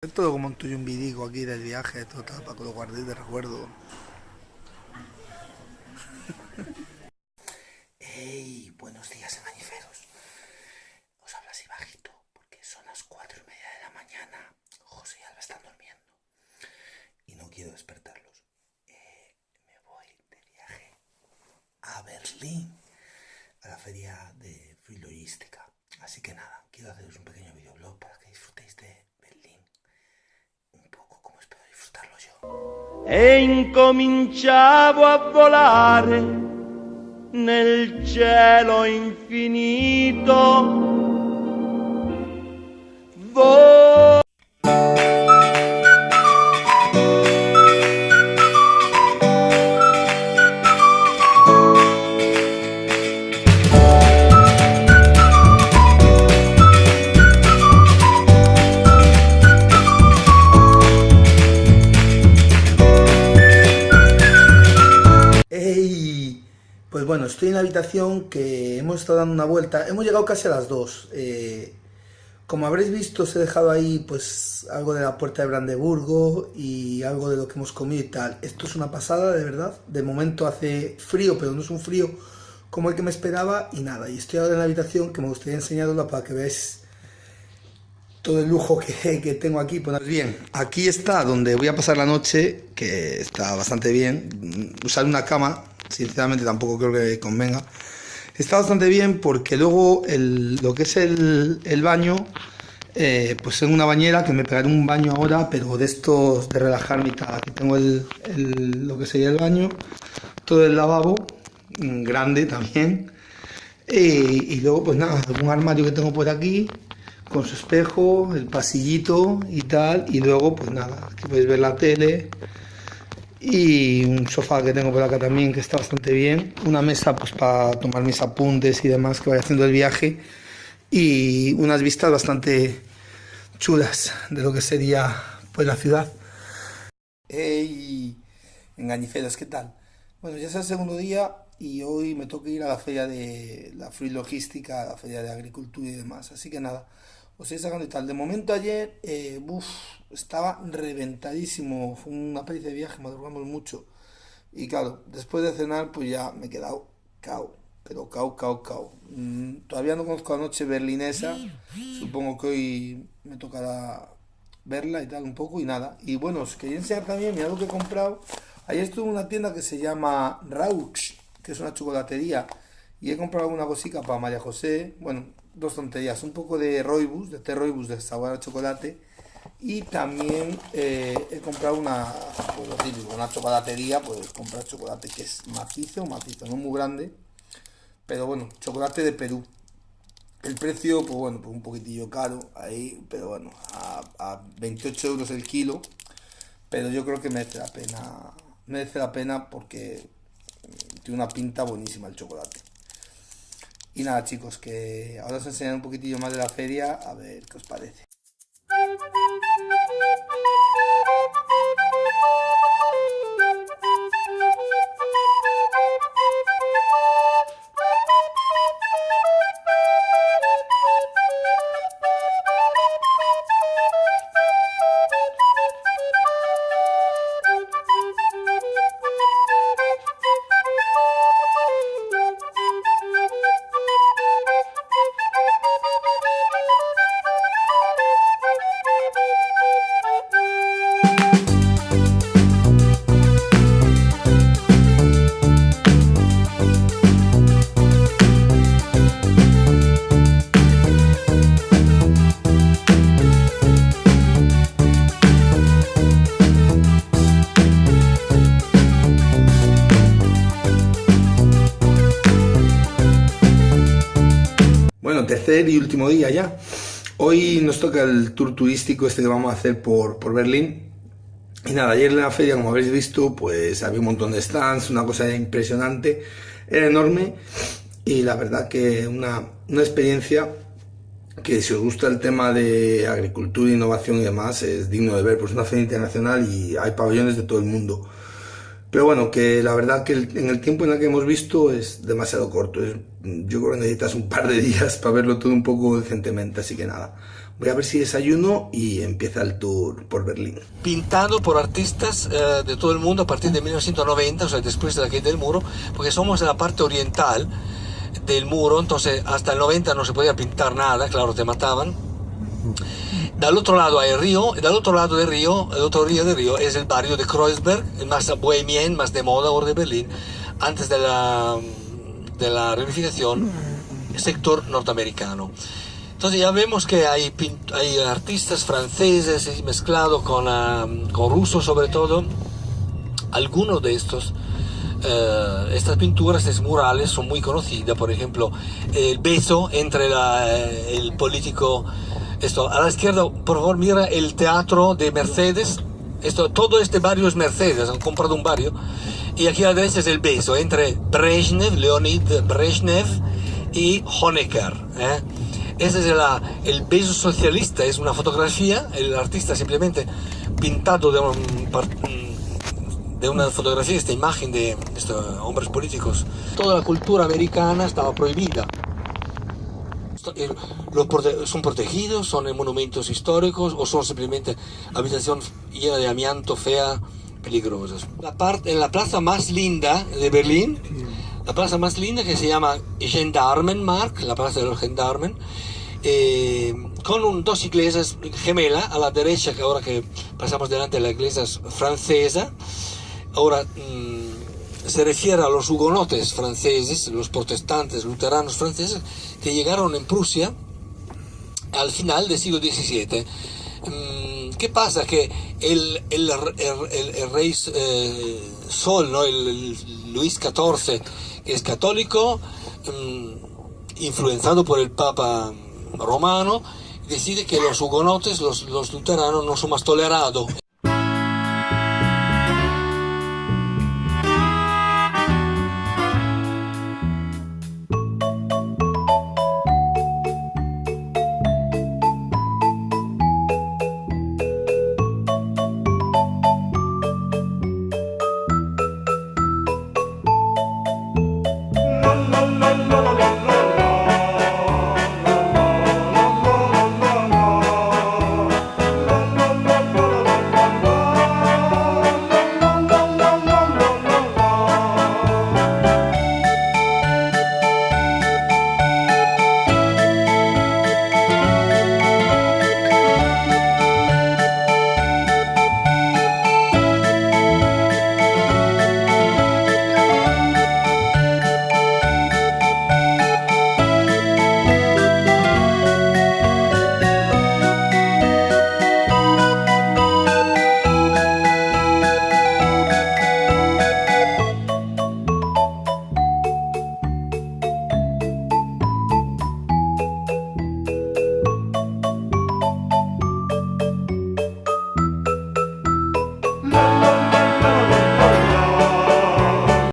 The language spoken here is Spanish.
Esto lo monto yo un vidico aquí del viaje, total, para que lo guardéis de recuerdo. ¡Ey! Buenos días, engañiferos. Os hablo así bajito, porque son las cuatro y media de la mañana. José y Alba están durmiendo. Y no quiero despertarlos. Eh, me voy de viaje a Berlín, a la feria de Free Logística. Así que nada, quiero haceros un pequeño e incominciavo a volare nel cielo infinito. Vo- estoy en la habitación que hemos estado dando una vuelta. Hemos llegado casi a las 2. Eh, como habréis visto, os he dejado ahí pues algo de la puerta de Brandeburgo y algo de lo que hemos comido y tal. Esto es una pasada, de verdad. De momento hace frío, pero no es un frío como el que me esperaba y nada. Y estoy ahora en la habitación que me gustaría enseñarosla para que veáis todo el lujo que, que tengo aquí. Pues bien, aquí está donde voy a pasar la noche, que está bastante bien. Usar una cama, sinceramente tampoco creo que convenga. Está bastante bien porque luego el- lo que es el, el baño, eh, pues tengo una bañera que me pegaré un baño ahora, pero de estos de relajarme y tal. Aquí tengo el, el- lo que sería el baño, todo el lavabo, mm, grande también. Y, y luego, pues nada, algún armario que tengo por aquí, con su espejo, el pasillito y tal. Y luego, pues nada, aquí podéis ver la tele. Y un sofá que tengo por acá también, que está bastante bien. Una mesa, pues para tomar mis apuntes y demás que vaya haciendo el viaje. Y unas vistas bastante chulas de lo que sería, pues, la ciudad. ¡Ey! Engañiferos, ¿qué tal? Bueno, ya es el segundo día y hoy me toca ir a la feria de la Free Logística, a la feria de agricultura y demás. Así que nada, os estoy sacando y tal. De momento ayer, eh, buf, estaba reventadísimo. Fue una pericia de viaje, madrugamos mucho. Y claro, después de cenar, pues ya me he quedado cao. Pero cao, cao, cao. Mm, todavía no conozco la noche berlinesa. Supongo que hoy me tocará verla y tal un poco y nada. Y bueno, os quería enseñar también, mirad lo que he comprado. Ayer estuve en una tienda que se llama Raux, que es una chocolatería. Y he comprado alguna cosica para María José. Bueno, dos tonterías. Un poco de Roibus, de té Roibus de sabor a chocolate. Y también eh, he comprado una, pues lo una chocolatería, pues comprar chocolate que es macizo, macizo, no muy grande. Pero bueno, chocolate de Perú. El precio, pues bueno, pues un poquitillo caro ahí, pero bueno, a, a 28 euros el kilo. Pero yo creo que merece la pena, merece la pena porque tiene una pinta buenísima el chocolate. Y nada, chicos, que ahora os enseñaré un poquitillo más de la feria, a ver qué os parece. Tercer y último día ya. Hoy nos toca el tour turístico este que vamos a hacer por, por Berlín. Y nada, ayer en la feria, como habéis visto, pues había un montón de stands, una cosa impresionante, era enorme y la verdad que una, una experiencia que si os gusta el tema de agricultura, innovación y demás, es digno de ver, pues es una feria internacional y hay pabellones de todo el mundo. Pero bueno, que la verdad que en el tiempo en el que hemos visto es demasiado corto. Yo creo que necesitas un par de días para verlo todo un poco decentemente, así que nada. Voy a ver si desayuno y empieza el tour por Berlín. Pintado por artistas eh, de todo el mundo a partir de 1990, o sea, después de la caída del muro, porque somos en la parte oriental del muro, entonces hasta el 90 no se podía pintar nada, claro, te mataban. Dal otro lado hay el río, y del otro lado del río, el otro río del río es el barrio de Kreuzberg, más bohemien, más de moda ahora de Berlín, antes de la, de la reunificación, sector norteamericano. Entonces ya vemos que hay, hay artistas franceses mezclados con, uh, con rusos sobre todo. Algunos de estos, uh, estas pinturas, estos murales son muy conocidas. Por ejemplo, el beso entre la, el político... Esto, a la izquierda, por favor, mira el teatro de Mercedes. Esto, todo este barrio es Mercedes, han comprado un barrio. Y aquí a la derecha es el beso entre Brezhnev, Leonid Brezhnev y Honecker. ¿eh? Ese es el, el beso socialista, es una fotografía, el artista simplemente pintado de, un, de una fotografía, esta imagen de estos hombres políticos. Toda la cultura americana estaba prohibida. Eh, son protegidos, son monumentos históricos o son simplemente habitaciones llenas de amianto, fea, peligrosas. La en la plaza más linda de Berlín, la plaza más linda que se llama Gendarmenmark, la plaza de los Gendarmen, eh, con un, dos iglesias gemelas a la derecha, que ahora que pasamos delante de la iglesia francesa, ahora mmm, se refiere a los hugonotes franceses, los protestantes luteranos franceses, que llegaron en Prusia al final del siglo XVII. Mm, ¿Qué pasa? Que el, rey eh, Sol, el, Luis XIV, que es católico, mmm, influenciado por el Papa romano, decide que los hugonotes, los, los luteranos, no son más tolerados.